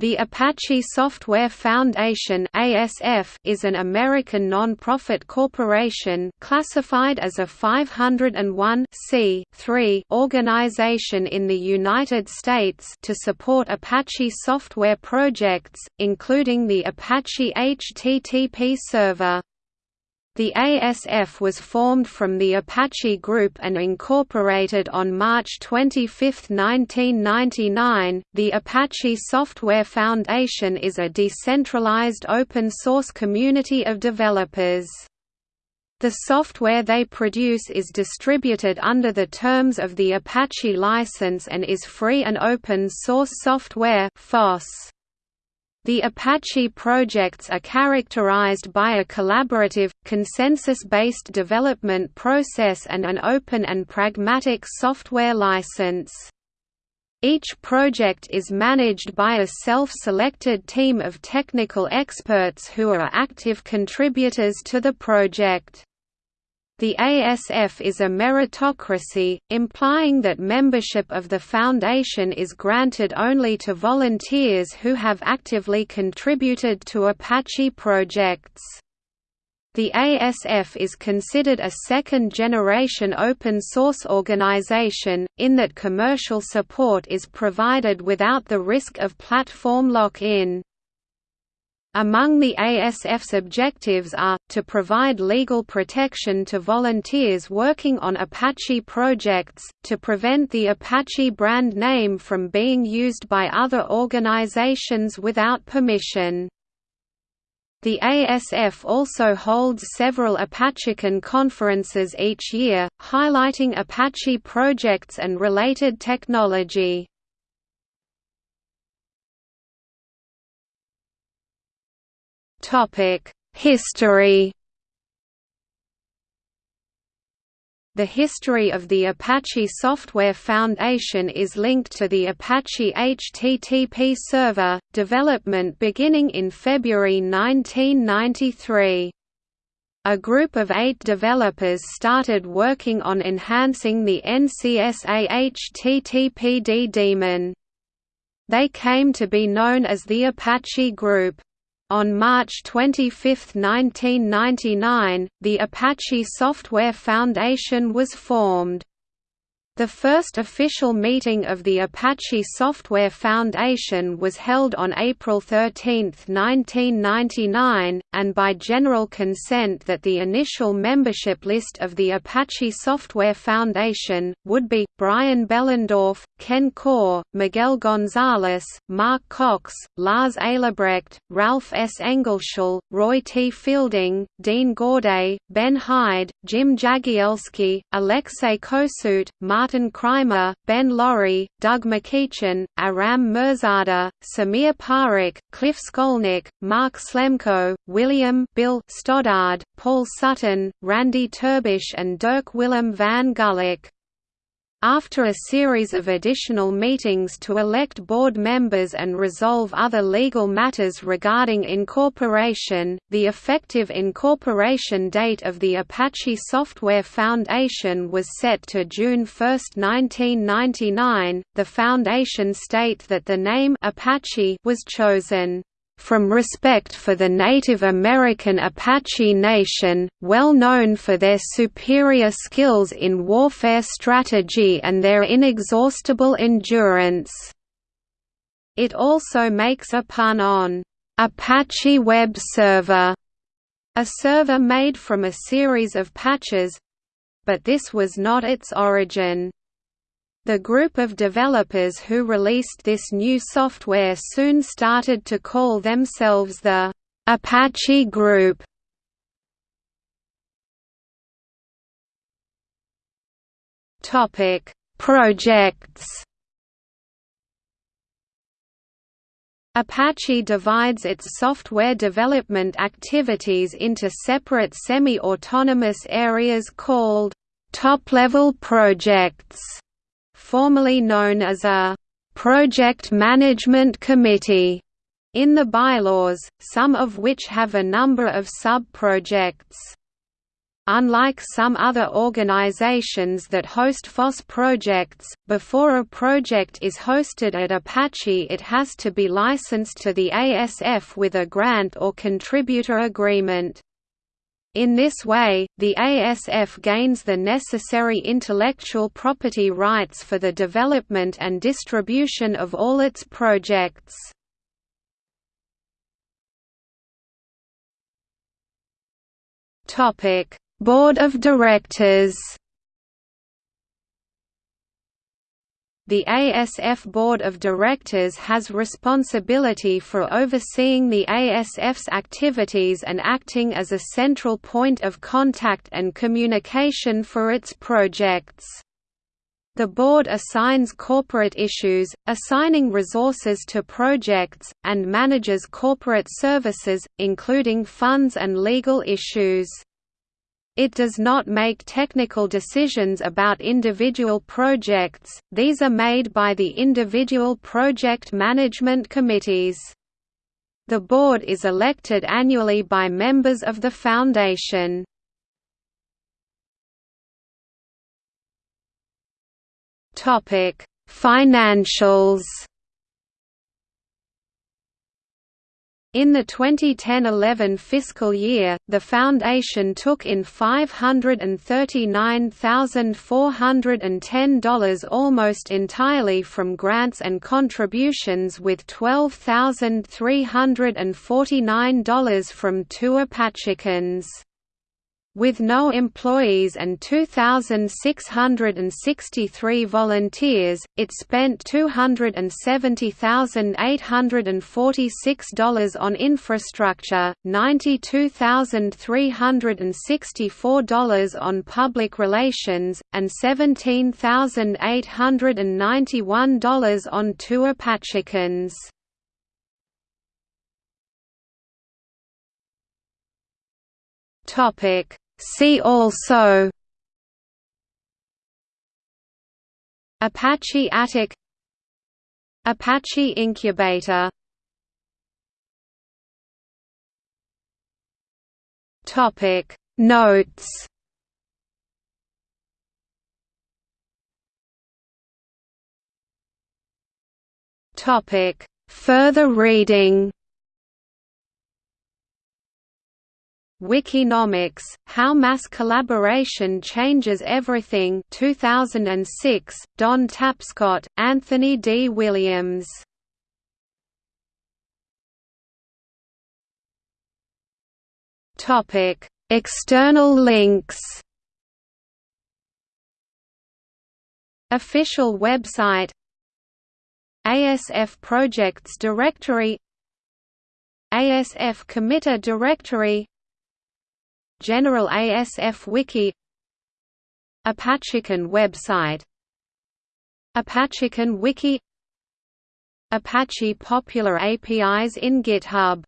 The Apache Software Foundation (ASF) is an American non-profit corporation classified as a 501 organization in the United States to support Apache software projects, including the Apache HTTP server. The ASF was formed from the Apache Group and incorporated on March 25, 1999. The Apache Software Foundation is a decentralized open source community of developers. The software they produce is distributed under the terms of the Apache license and is free and open source software FOSS. The Apache projects are characterized by a collaborative, consensus-based development process and an open and pragmatic software license. Each project is managed by a self-selected team of technical experts who are active contributors to the project. The ASF is a meritocracy, implying that membership of the Foundation is granted only to volunteers who have actively contributed to Apache projects. The ASF is considered a second-generation open-source organization, in that commercial support is provided without the risk of platform lock-in. Among the ASF's objectives are, to provide legal protection to volunteers working on Apache projects, to prevent the Apache brand name from being used by other organizations without permission. The ASF also holds several ApacheCon conferences each year, highlighting Apache projects and related technology. History The history of the Apache Software Foundation is linked to the Apache HTTP server, development beginning in February 1993. A group of eight developers started working on enhancing the NCSA HTTPD daemon. They came to be known as the Apache Group. On March 25, 1999, the Apache Software Foundation was formed. The first official meeting of the Apache Software Foundation was held on April 13, 1999, and by general consent that the initial membership list of the Apache Software Foundation, would be, Brian Behlendorf, Ken Coar, Miguel Gonzalez, Mark Cox, Lars Eilebrecht, Ralf S. Engelschall, Roy T. Fielding, Dean Gaudet, Ben Hyde, Jim Jagielski, Alexei Kosut, Martin Martin Kraemer, Ben Laurie, Doug MacEachern, Aram Mirzadeh, Sameer Parekh, Cliff Skolnick, Marc Slemko, William Bill Stoddard, Paul Sutton, Randy Terbush and Dirk Willem van Gulik. After a series of additional meetings to elect board members and resolve other legal matters regarding incorporation, the effective incorporation date of the Apache Software Foundation was set to June 1, 1999. The foundation state that the name Apache was chosen from respect for the Native American Apache Nation, well known for their superior skills in warfare strategy and their inexhaustible endurance. It also makes a pun on Apache Web Server, a server made from a series of patches—but this was not its origin. The group of developers who released this new software soon started to call themselves the Apache Group. Topic: Projects. Apache divides its software development activities into separate semi-autonomous areas called top-level projects formerly known as a «project management committee» in the bylaws, some of which have a number of sub-projects. Unlike some other organizations that host FOSS projects, before a project is hosted at Apache it has to be licensed to the ASF with a grant or contributor agreement. In this way, the ASF gains the necessary intellectual property rights for the development and distribution of all its projects. Board of Directors The ASF Board of Directors has responsibility for overseeing the ASF's activities and acting as a central point of contact and communication for its projects. The board assigns corporate issues, assigning resources to projects, and manages corporate services, including funds and legal issues. It does not make technical decisions about individual projects, these are made by the individual project management committees. The board is elected annually by members of the Foundation. Financials In the 2010–11 fiscal year, the Foundation took in $539,410 almost entirely from grants and contributions with $12,349 from two ApacheCons. With no employees and 2,663 volunteers, it spent $270,846 on infrastructure, $92,364 on public relations, and $17,891 on two ApacheCons. Topic See also Apache Attic Apache Incubator Topic Notes Topic Further reading Wikinomics, How Mass Collaboration Changes Everything 2006, Don Tapscott, Anthony D. Williams. Topic: External links. Official website. ASF Projects Directory. ASF Committer Directory General ASF Wiki ApacheCon website ApacheCon Wiki Apache Popular APIs in GitHub